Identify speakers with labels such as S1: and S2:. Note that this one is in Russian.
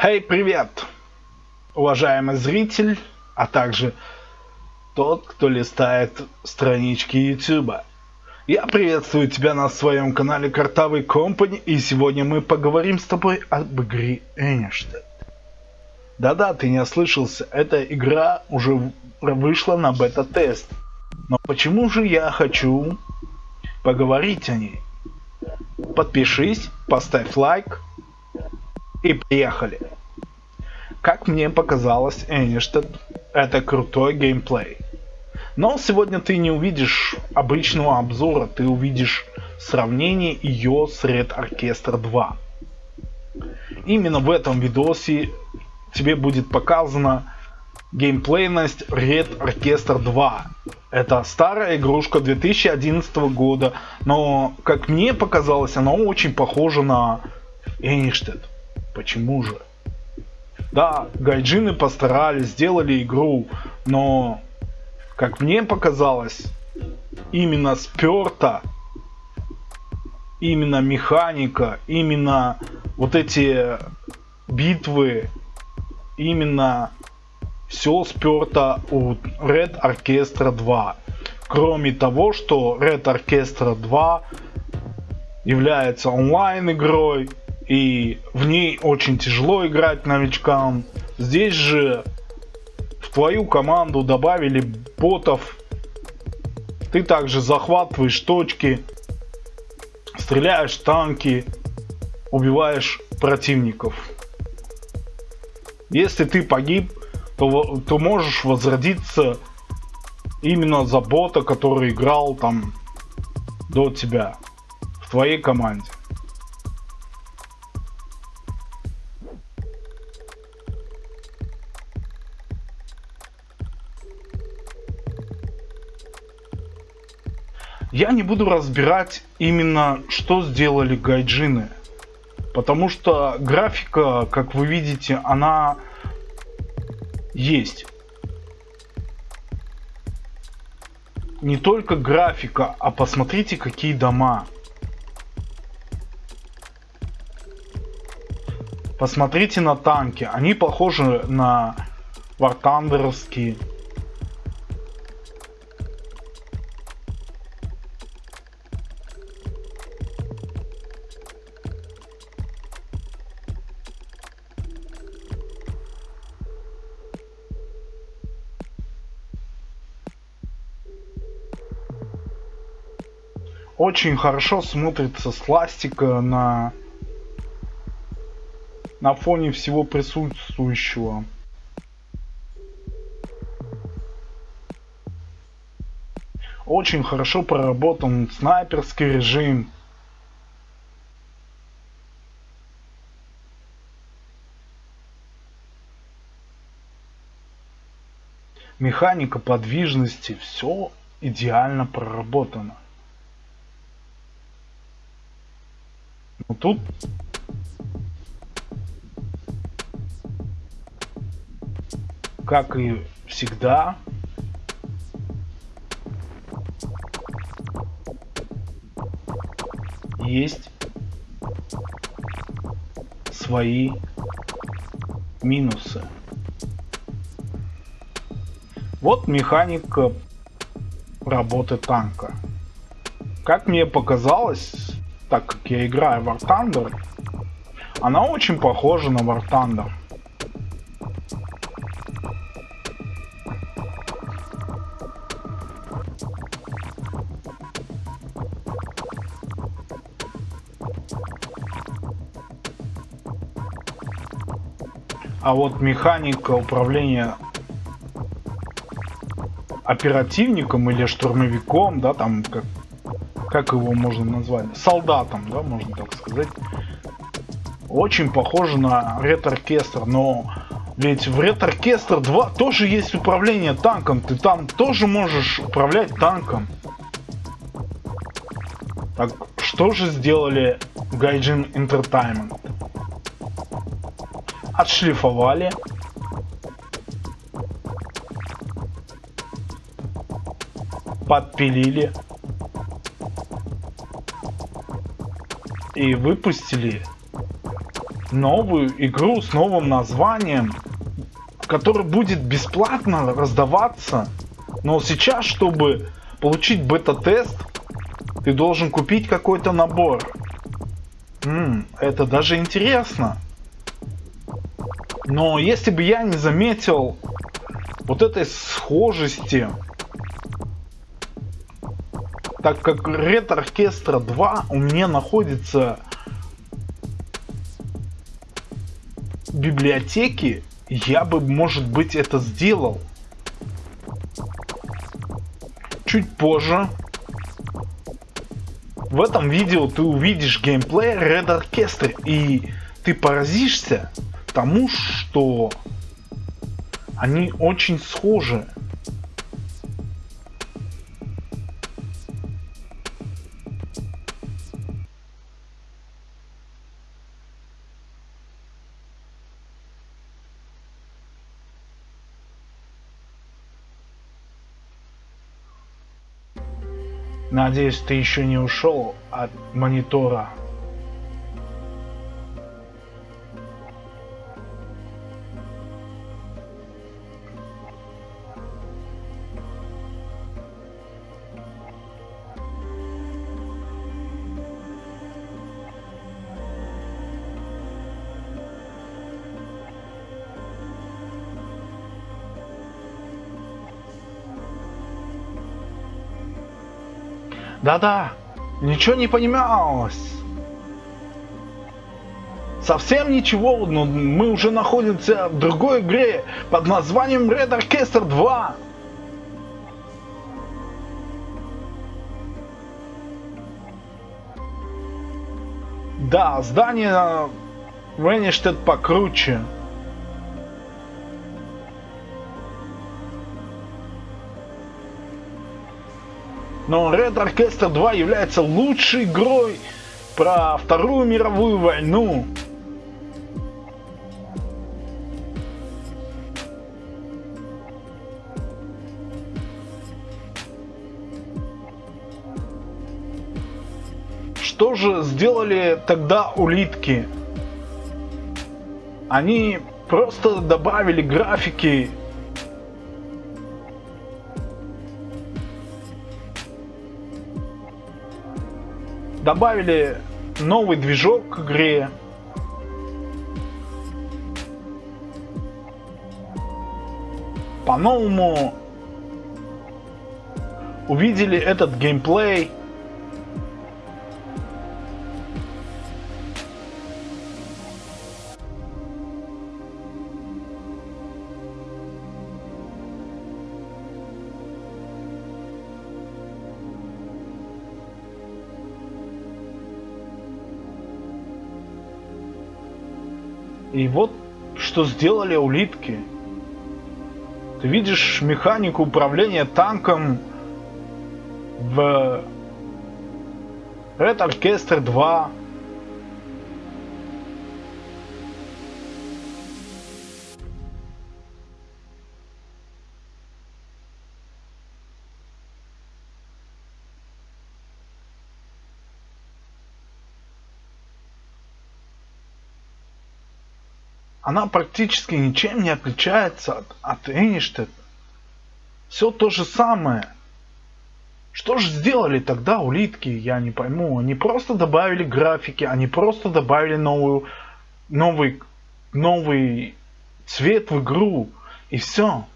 S1: Хей, hey, привет, уважаемый зритель, а также тот, кто листает странички YouTube. Я приветствую тебя на своем канале Картавый Компани, и сегодня мы поговорим с тобой об игре Эништед. Да-да, ты не ослышался, эта игра уже вышла на бета-тест. Но почему же я хочу поговорить о ней? Подпишись, поставь лайк, и приехали. Как мне показалось, Эништед это крутой геймплей. Но сегодня ты не увидишь обычного обзора, ты увидишь сравнение ее с Red Orchestra 2. Именно в этом видосе тебе будет показана геймплейность Red Orchestra 2. Это старая игрушка 2011 года, но как мне показалось, она очень похожа на Эништед. Почему же? Да, гайджины постарались, сделали игру, но, как мне показалось, именно сперта, именно механика, именно вот эти битвы, именно все сперто у Red Orchestra 2. Кроме того, что Red Orchestra 2 является онлайн игрой, и в ней очень тяжело играть новичкам. Здесь же в твою команду добавили ботов. Ты также захватываешь точки, стреляешь танки, убиваешь противников. Если ты погиб, то, то можешь возродиться именно за бота, который играл там до тебя в твоей команде. Я не буду разбирать именно, что сделали гайджины. Потому что графика, как вы видите, она есть. Не только графика, а посмотрите, какие дома. Посмотрите на танки. Они похожи на вартандеровские. Очень хорошо смотрится сластика на на фоне всего присутствующего. Очень хорошо проработан снайперский режим. Механика подвижности, все идеально проработано. Тут как и всегда есть свои минусы. Вот механика работы танка. Как мне показалось, так как я играю War Thunder, она очень похожа на War Thunder. А вот механика управления оперативником или штурмовиком, да, там как как его можно назвать, солдатом, да, можно так сказать. Очень похоже на Orchestra, но ведь в Orchestra 2 тоже есть управление танком, ты там тоже можешь управлять танком. Так что же сделали Gaijin Entertainment? Отшлифовали. Подпилили. И выпустили новую игру с новым названием, который будет бесплатно раздаваться. Но сейчас, чтобы получить бета-тест, ты должен купить какой-то набор. -м, это даже интересно. Но если бы я не заметил вот этой схожести, так как Red Orchestra 2 у меня находится в библиотеке, я бы, может быть, это сделал. Чуть позже в этом видео ты увидишь геймплей Red Orchestra и ты поразишься тому, что они очень схожи. Надеюсь, ты еще не ушел от монитора. Да-да, ничего не понималось. Совсем ничего, но мы уже находимся в другой игре под названием Red Orchestra 2. Да, здание Венештед покруче. Но Red Orchestra 2 является лучшей игрой про Вторую мировую войну. Что же сделали тогда улитки? Они просто добавили графики добавили новый движок к игре. По-новому увидели этот геймплей. И вот что сделали улитки. Ты видишь механику управления танком в Red Orchestra 2. Она практически ничем не отличается от, от Эништед. Все то же самое. Что же сделали тогда улитки, я не пойму. Они просто добавили графики, они просто добавили новую, новый, новый цвет в игру. И все.